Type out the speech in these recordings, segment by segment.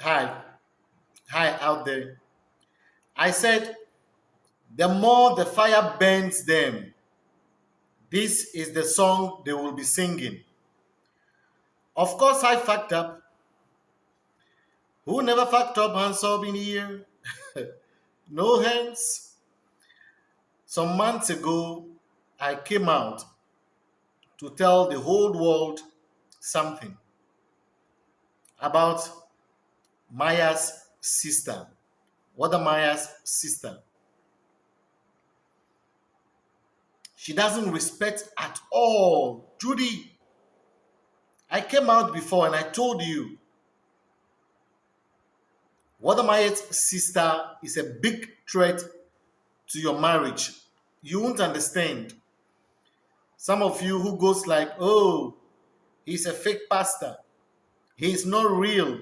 Hi, hi out there. I said, the more the fire burns them, this is the song they will be singing. Of course, I fucked up. Who never fucked up hands up in here? no hands. Some months ago, I came out to tell the whole world something about Maya's sister. What the Maya's sister? She doesn't respect at all. Judy, I came out before and I told you Wada Maya's sister is a big threat to your marriage. You won't understand. Some of you who goes like, oh, he's a fake pastor. He's not real.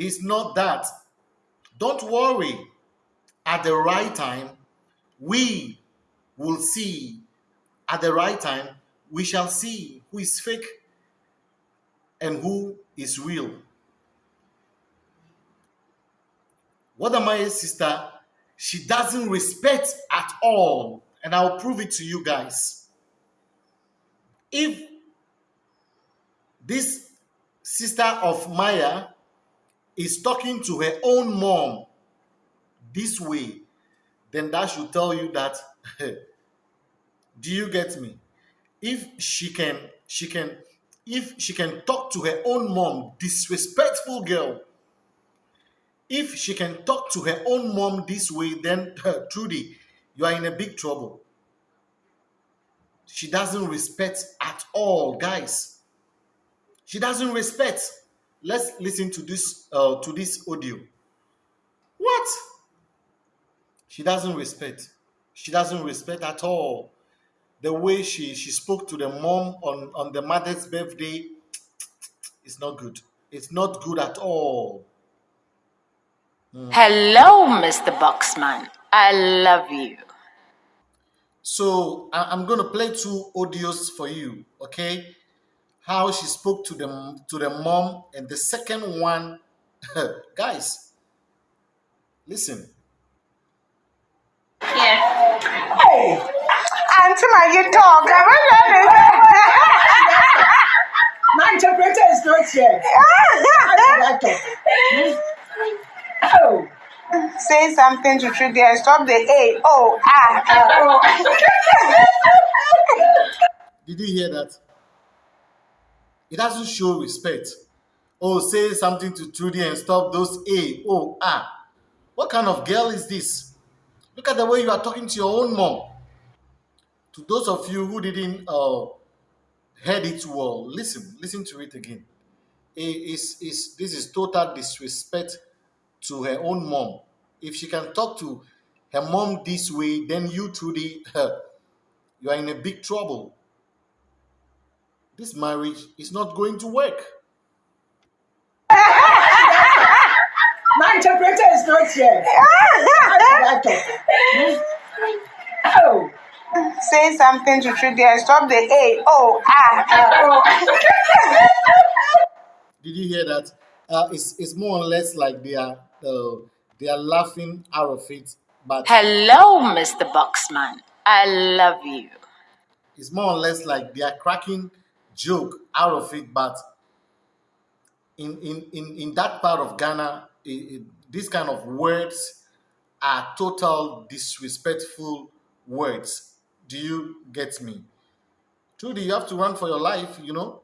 He's not that. Don't worry. At the right time, we will see. At the right time, we shall see who is fake and who is real. What am I, sister? She doesn't respect at all. And I'll prove it to you guys. If this sister of Maya is talking to her own mom this way, then that should tell you that do you get me? If she can, she can, if she can talk to her own mom, disrespectful girl, if she can talk to her own mom this way, then Trudy, you are in a big trouble. She doesn't respect at all, guys. She doesn't respect. Let's listen to this uh, to this audio. What? She doesn't respect. She doesn't respect at all. The way she she spoke to the mom on on the mother's birthday, it's not good. It's not good at all. Hello, Mr. Boxman. I love you. So I- I'm gonna play two audios for you, okay? How she spoke to the to the mom, and the second one, guys, listen. Yes. Hey, Auntie Maggie talk. Am I My interpreter is not here. How should I talk? Oh. Say something to Trudy and stop the A. Oh, ah. Uh, Did you hear that? It doesn't show respect. Oh, say something to Trudy and stop those A, O, ah. What kind of girl is this? Look at the way you are talking to your own mom. To those of you who didn't uh, heard it well, listen, listen to it again. It is is this is total disrespect to her own mom. If she can talk to her mom this way, then you Trudy, you are in a big trouble. This marriage is not going to work. my interpreter is not here. How should I talk? Oh. Say something to Trudy and stop the A. Oh, ah. Uh, Did you hear that? Uh, it's, it's more or less like they are uh, they are laughing out of it, but Hello, Mr. Boxman. I love you. it's more or less like they are cracking joke out of it. But in in in, in that part of Ghana, it, it, these kind of words are total disrespectful words. Do you get me? Trudy, you have to run for your life. You know.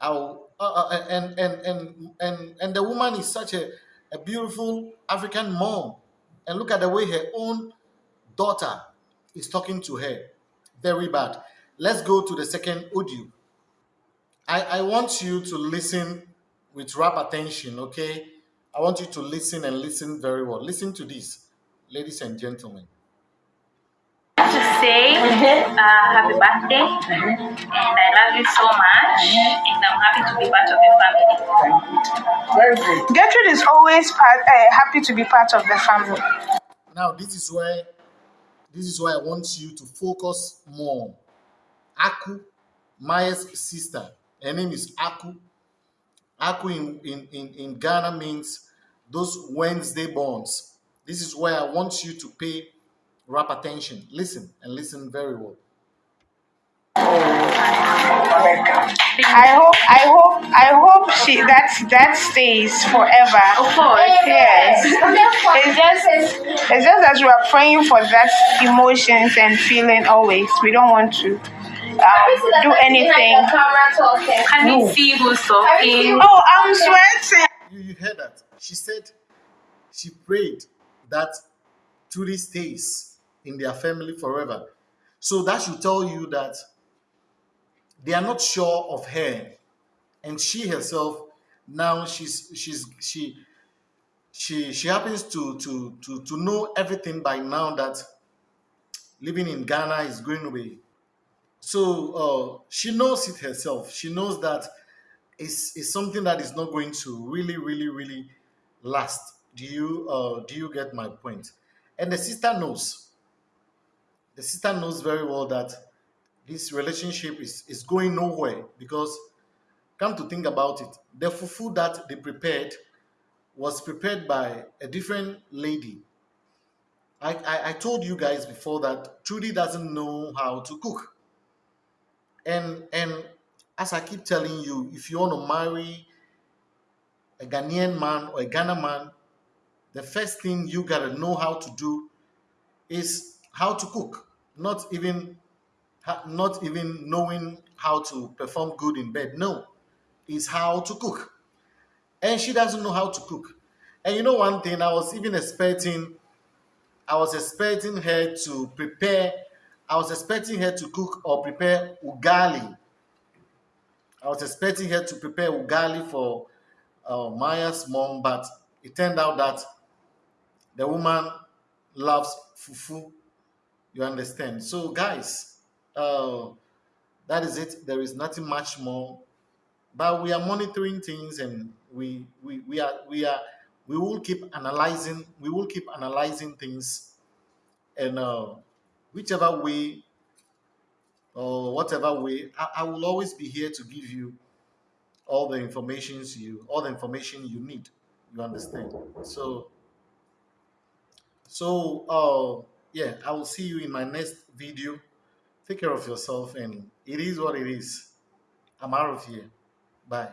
I'll, uh, uh, and, and and and and the woman is such a, a beautiful African mom, and look at the way her own daughter is talking to her. Very bad. Let's go to the second audio. I, I want you to listen with rap attention, okay? I want you to listen and listen very well. Listen to this, ladies and gentlemen. to say uh, happy birthday and I love you so much and I'm happy to be part of your family. very good. Gertrude is always part, uh, happy to be part of the family. Now, this is where this is why I want you to focus more. Aku, Maya's sister, her name is Aku. Aku in, in, in, in Ghana means those Wednesday bonds. This is where I want you to pay rap attention. Listen and listen very well. I hope, I hope, I hope she that that stays forever. Of course. Yes. It's just, it's just that we are praying for that emotions and feeling always. We don't want to um, do anything. Can you see who's talking? Oh, I'm sweating. You, you heard that? She said she prayed that Trudy stays in their family forever. So that should tell you that they are not sure of her, and she herself now she's she's she she she happens to to to to know everything by now that living in Ghana is going away. So uh, she knows it herself. She knows that it's, it's something that is not going to really, really, really last. Do you uh, do you get my point? And the sister knows. The sister knows very well that this relationship is, is going nowhere because come to think about it, the fufu that they prepared was prepared by a different lady. I, I, I told you guys before that Trudy doesn't know how to cook. And and as I keep telling you, if you want to marry a Ghanaian man or a Ghana man, the first thing you gotta know how to do is how to cook. Not even not even knowing how to perform good in bed. No, is how to cook. And she doesn't know how to cook. And you know one thing, I was even expecting, I was expecting her to prepare, I was expecting her to cook or prepare ugali. I was expecting her to prepare ugali for uh, Maya's mom, but it turned out that the woman loves fufu. You understand? So, guys, uh, that is it. There is nothing much more, but we are monitoring things, and we we, we are we are we will keep analyzing. We will keep analyzing things, and uh, whichever way or whatever way, I, I will always be here to give you all the informations you all the information you need. You understand? So so uh yeah, I will see you in my next video. Take care of yourself and it is what it is. I'm out of here. Bye.